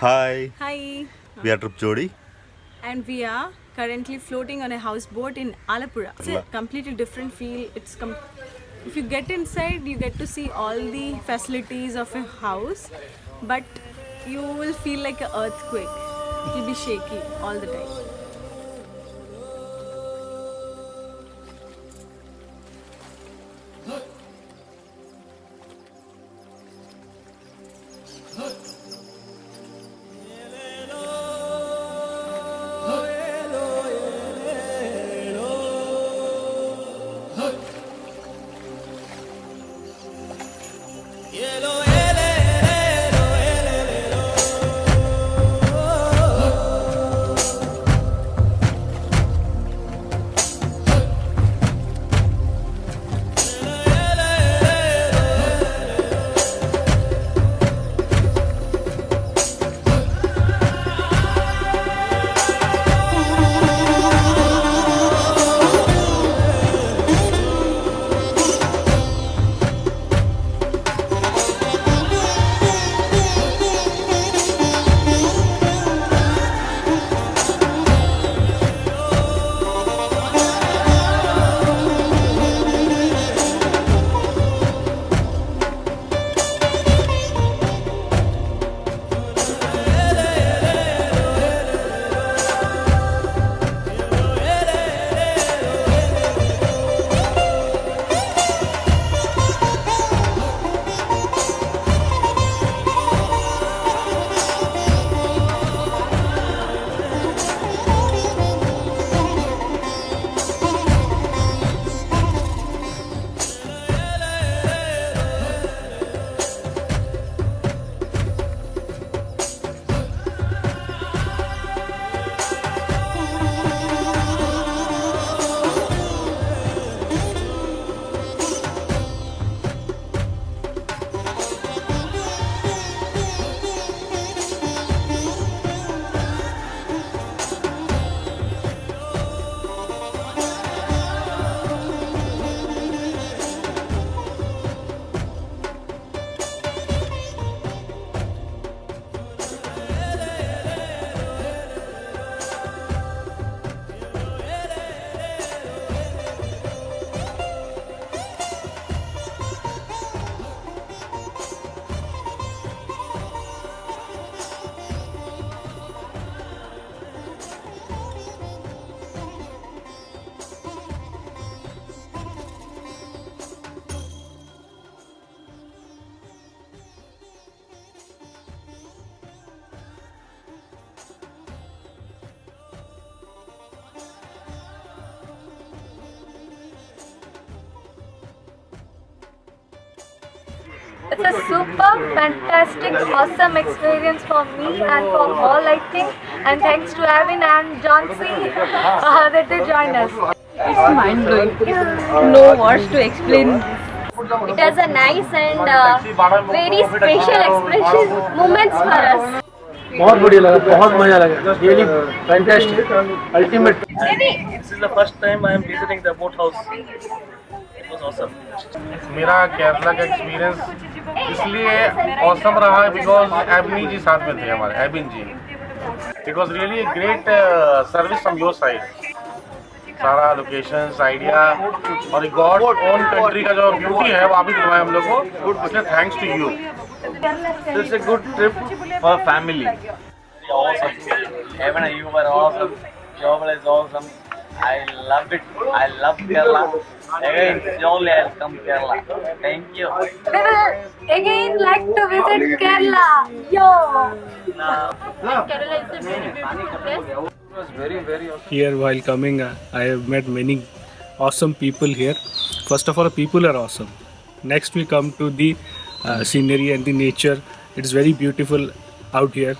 Hi, Hi, we are Trip Jodi. and we are currently floating on a houseboat in Alapura. It's a completely different feel. It's com- if you get inside, you get to see all the facilities of a house, but you will feel like an earthquake. It will be shaky all the time. It's a super fantastic, awesome experience for me and for all I think. And thanks to Avin and Johnsy uh, that they joined us. It's mind blowing. No words to explain. It has a nice and uh, very special expression moments for us. बहुत बढ़िया लगा बहुत मजा लगा really fantastic ultimate This is the first time I am visiting the boat house. It was awesome. मेरा केरला का experience इसलिए awesome रहा बिकॉज़ एबनी जी साथ में थे हमारे Abin ji it was really great service from your side सारा locations idea और गॉड ओन कंट्री का जो ब्यूटी है वो आप ही दिलवाए हम लोग को गुड इसलिए thanks to you It's a good trip for family. Awesome. Evan, you were awesome. Joel is awesome. I love it. I love Kerala. Again, surely I'll come Kerala. Thank you. We will again like to visit Kerala. Yo! Kerala is a very beautiful place. here while coming uh, I have met many awesome people here first of all people are awesome next we come to the uh, scenery and the nature it's very beautiful out here